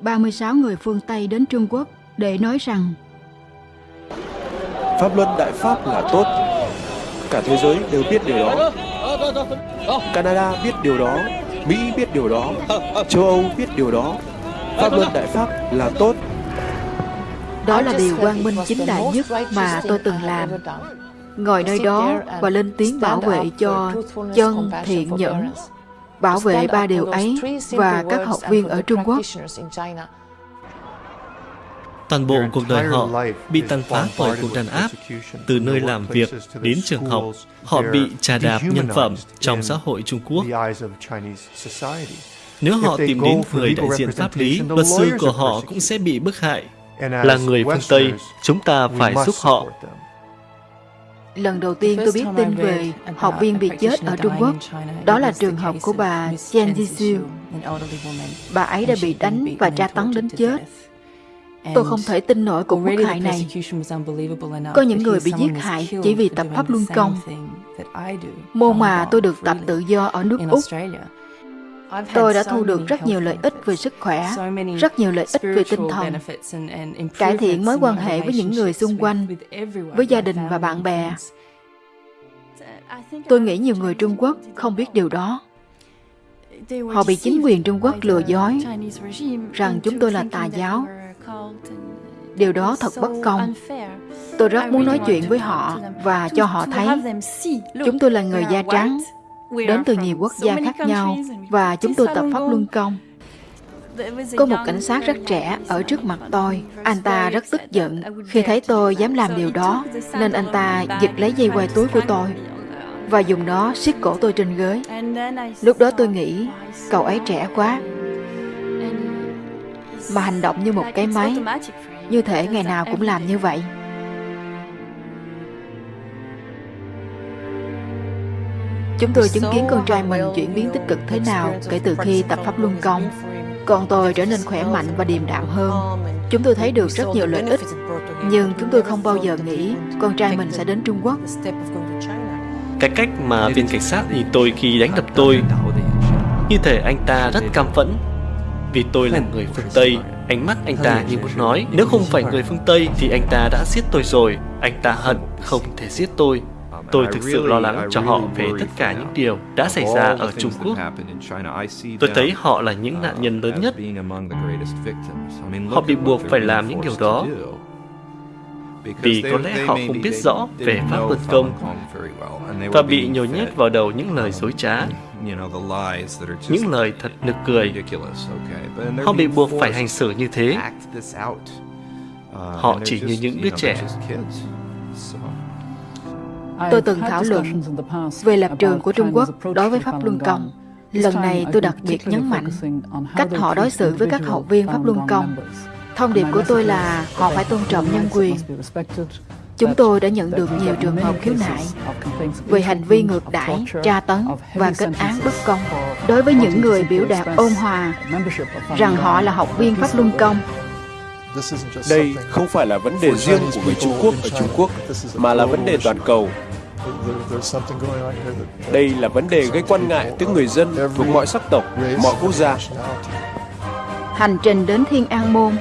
36 người phương Tây đến Trung Quốc để nói rằng Pháp luân Đại Pháp là tốt. Cả thế giới đều biết điều đó. Canada biết điều đó, Mỹ biết điều đó, châu Âu biết điều đó. Pháp luân Đại Pháp là tốt. đó là điều quang minh chính đại nhất mà tôi từng làm. Ngồi nơi đó và lên tiếng bảo vệ cho chân thiện nhẫn, bảo vệ ba điều ấy và các học viên ở Trung Quốc. Toàn bộ cuộc đời họ bị tàn phá bởi cuộc đàn áp. Từ nơi làm việc đến trường học, họ bị trà đạp nhân phẩm trong xã hội Trung Quốc. Nếu họ tìm đến người đại diện pháp lý, luật sư của họ cũng sẽ bị bức hại. Là người phương Tây, chúng ta phải giúp họ. Lần đầu tiên tôi biết tin về học viên bị chết ở Trung Quốc, đó là trường hợp của bà Chen Jisiu. Bà ấy đã bị đánh và tra tấn đến chết. Tôi không thể tin nổi cuộc quốc hại này. Có những người bị giết hại chỉ vì tập pháp luân công. Môn mà tôi được tập tự do ở nước Úc. Tôi đã thu được rất nhiều lợi ích về sức khỏe, rất nhiều lợi ích về tinh thần, cải thiện mối quan hệ với những người xung quanh, với gia đình và bạn bè. Tôi nghĩ nhiều người Trung Quốc không biết điều đó. Họ bị chính quyền Trung Quốc lừa dối rằng chúng tôi là tà giáo. Điều đó thật bất công. Tôi rất muốn nói chuyện với họ và cho họ thấy chúng tôi là người da trắng, đến từ nhiều quốc gia khác nhau và chúng tôi tập pháp luân công. Có một cảnh sát rất trẻ ở trước mặt tôi. Anh ta rất tức giận khi thấy tôi dám làm điều đó, nên anh ta giật lấy dây quai túi của tôi và dùng nó siết cổ tôi trên ghế. Lúc đó tôi nghĩ, cậu ấy trẻ quá, mà hành động như một cái máy, như thể ngày nào cũng làm như vậy. Chúng tôi chứng kiến con trai mình chuyển biến tích cực thế nào kể từ khi tập pháp luân công. Con tôi trở nên khỏe mạnh và điềm đạm hơn. Chúng tôi thấy được rất nhiều lợi ích, nhưng chúng tôi không bao giờ nghĩ con trai mình sẽ đến Trung Quốc. Cái cách mà viên cảnh sát nhìn tôi khi đánh đập tôi, như thể anh ta rất cam phẫn. Vì tôi là người phương Tây, ánh mắt anh ta như muốn nói, nếu không phải người phương Tây thì anh ta đã giết tôi rồi. Anh ta hận không thể giết tôi. Tôi thực sự lo lắng cho họ về tất cả những điều đã xảy ra ở Trung Quốc. Tôi thấy họ là những nạn nhân lớn nhất. Họ bị buộc phải làm những điều đó vì có lẽ họ không biết rõ về pháp luân công và bị nhồi nhét vào đầu những lời dối trá, những lời thật nực cười. Họ bị buộc phải hành xử như thế. Họ chỉ như những đứa trẻ. Tôi từng thảo luận về lập trường của Trung Quốc đối với Pháp Luân Công. Lần này tôi đặc biệt nhấn mạnh cách họ đối xử với các học viên Pháp Luân Công. Thông điệp của tôi là họ phải tôn trọng nhân quyền. Chúng tôi đã nhận được nhiều trường hợp khiếu nại về hành vi ngược đãi, tra tấn và kết án bất công đối với những người biểu đạt ôn hòa rằng họ là học viên Pháp Luân Công Đây không phải là vấn đề riêng của người Trung Quốc ở Trung Quốc, mà là vấn đề toàn cầu. Đây là vấn đề gây quan ngại tới người dân thuộc mọi sắc tộc, mọi quốc gia. Hành trình đến Thiên An Môn